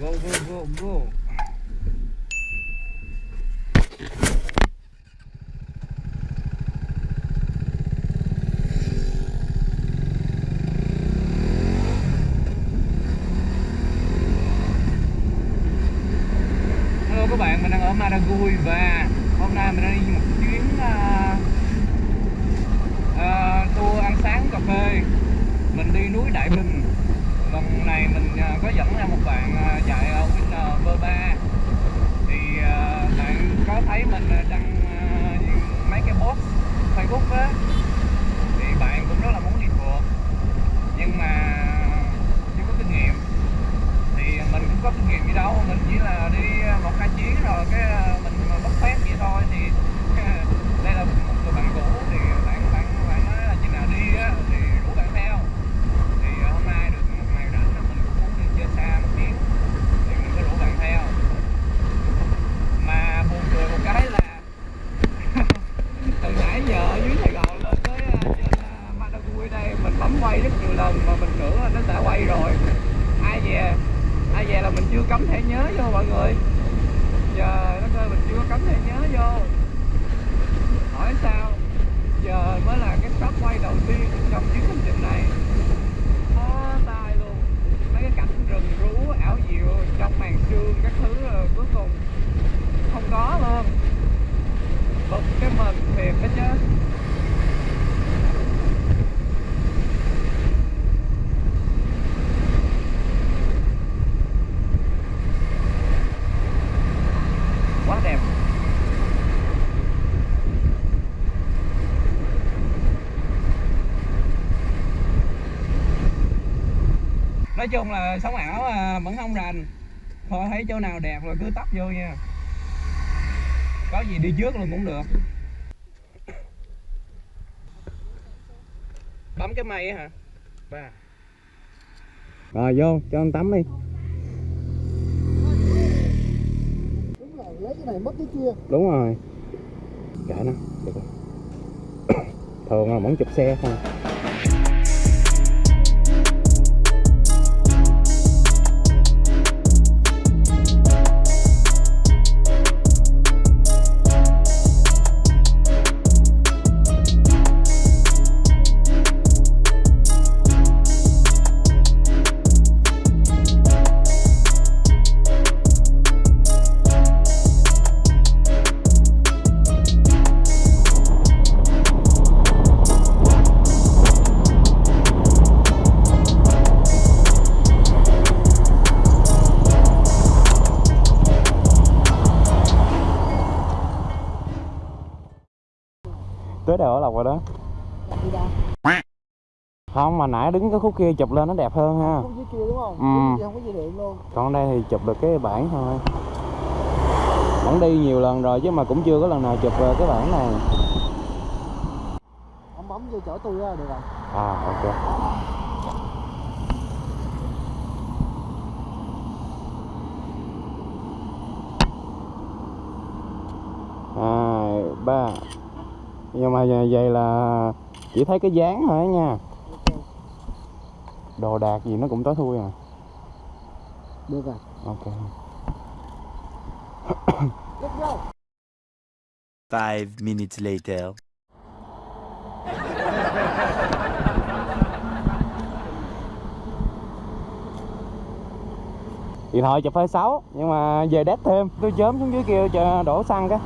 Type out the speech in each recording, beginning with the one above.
Go go go go. Hello các bạn, mình đang ở Maragui và hôm nay mình đang đi một chuyến uh, uh, tour ăn sáng cà phê. Mình đi núi Đại Bình. Vâng, Lần này mình à, có dẫn ra một bạn à, chạy ở Winner V3. Thì à, bạn có thấy mình đăng mấy cái post Facebook á, thì bạn cũng rất là muốn đi phượt nhưng mà chưa có kinh nghiệm thì mình cũng có kinh nghiệm gì đâu mình chỉ là đi một hai chuyến rồi cái ờ, mình bốc phét vậy thôi thì đây là một người bạn cũ thì bạn bạn bạn nói là chừng nào đi á thì rủ bạn theo thì ờ, hôm nay được một ngày rảnh á, mình cũng muốn đi chơi xa một chuyến thì mình có rủ bạn theo mà buồn cười một cái là từ nãy giờ ở dưới Sài Gòn lên tới ờ, trên ờ, Madagui đây mình bấm quay rất nhiều lần mà mình tưởng là nó đã quay rồi ai về. Ai về là mình chưa cấm thẻ nhớ vô mọi người. Giờ nó ơi mình chưa có thẻ nhớ vô. Hỏi sao? Giờ mới là cái stop quay đầu tiên trong chuyến hành trình này khó tay luôn mấy cái cảnh rừng rú ảo diệu trong màn sương các thứ rồi cuối cùng không có luôn bực cái mình thiệt đó chứ quá đẹp nói chung là sống ảo à, vẫn không rành. Thôi thấy chỗ nào đẹp rồi cứ tấp vô nha. Có gì đi trước luôn cũng được. Bấm cái mây hả? Ba. Rồi vô cho anh tắm đi. Đúng rồi lấy cái này mất cái kia. Đúng rồi. Kệ nó được rồi. Thường là vẫn chụp xe không tới đầu ở lộc rồi đó? Không mà nãy đứng cái khúc kia chụp lên nó đẹp hơn ha. Không dưới kia đúng không? Ừ. Kia không có dây điện luôn. Còn đây thì chụp được cái bản thôi. Vẫn đi nhiều lần rồi chứ mà cũng chưa có lần nào chụp ờ, cái bản này. Ông bấm vô chở tôi ra được rồi. À ok. Hai ba nhưng mà vậy là chỉ thấy cái dáng thôi nha. Đồ đạc gì nó cũng tối thui à. Được rồi. Ok. Five minutes later. điện thoại chụp hơi xấu nhưng mà về đét thêm. Tôi chớm xuống dưới kia chờ đổ xăng cái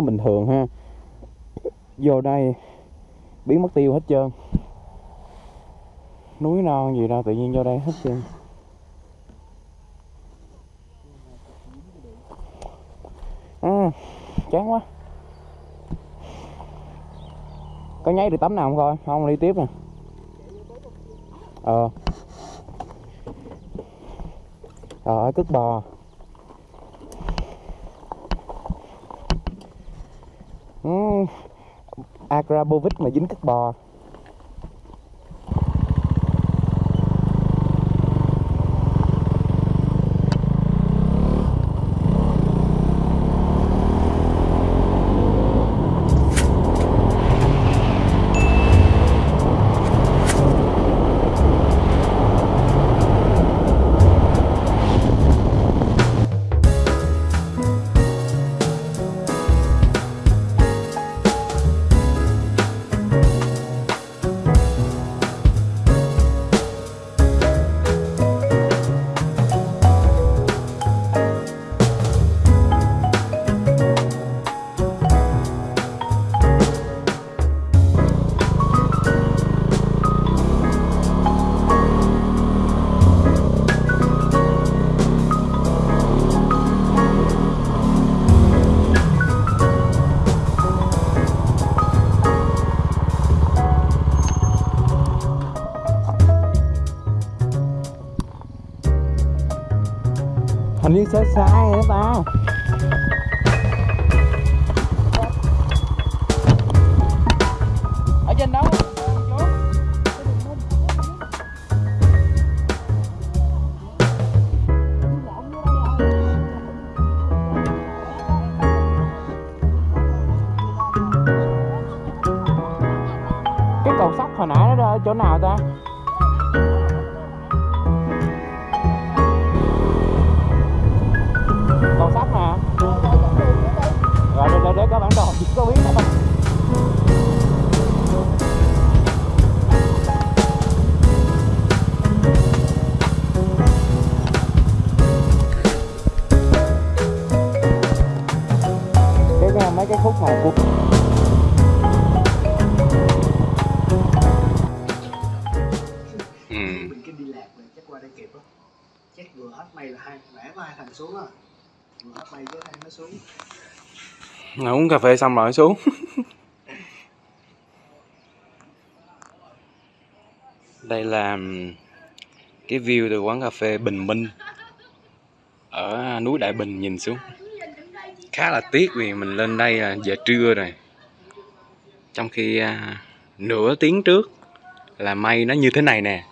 nó bình thường ha. Vô đây biến mất tiêu hết trơn. Núi non gì đâu tự nhiên vô đây hết trơn. À, chán quá. Có nháy được tấm nào không coi? Không đi tiếp nè. Ờ. Trời ơi cứt bò. Ừ, um, Agrabovic mà dính cứt bò. Hình như sai sai rồi ta ở trên đó. Cái cầu sắt hồi nãy nó ở chỗ nào ta? Cầu sắt nè. Rồi để, để, để có bản đồ chỉ có biết thôi mấy cái khúc mà của ừ. mình cái đi lạc rồi chắc qua đây kịp á. Chắc vừa hết mây là hai có hai thằng xuống á vừa nó xuống uống cà phê xong rồi xuống. Đây là cái view từ quán cà phê Bình Minh. Ở núi Đại Bình nhìn xuống. Khá là tiếc vì mình lên đây là giờ trưa rồi. Trong khi à, nửa tiếng trước là mây nó như thế này nè.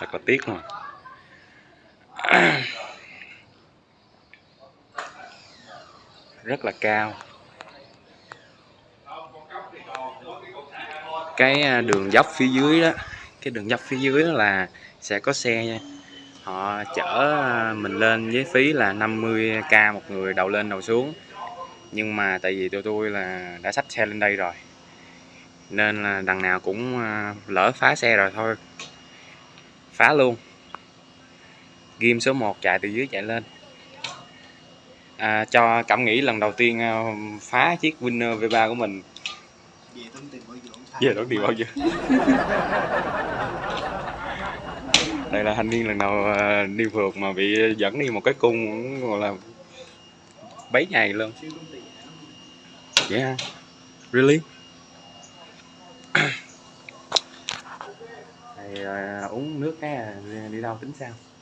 Thật là tiếc mà. Rất là cao. Cái à, đường dốc phía dưới đó, Cái đường dốc phía dưới đó là sẽ có xe nha. Họ chở à, mình lên với phí là 50k một người đầu lên đầu xuống. Nhưng mà tại vì tụi tôi là đã xách xe lên đây rồi, Nên là đằng nào cũng à, lỡ phá xe rồi thôi phá luôn. Ghim số 1 chạy từ dưới chạy lên. À, cho cảm nghĩ lần đầu tiên à, phá chiếc Winner V3 của mình. Về tốn tiền bao giờ đây là thanh niên lần đầu à, đi phượt mà bị dẫn đi một cái cung gọi là bấy ngày luôn. Yeah. Really? Rồi à, uống nước cái à, đi đâu tính sao?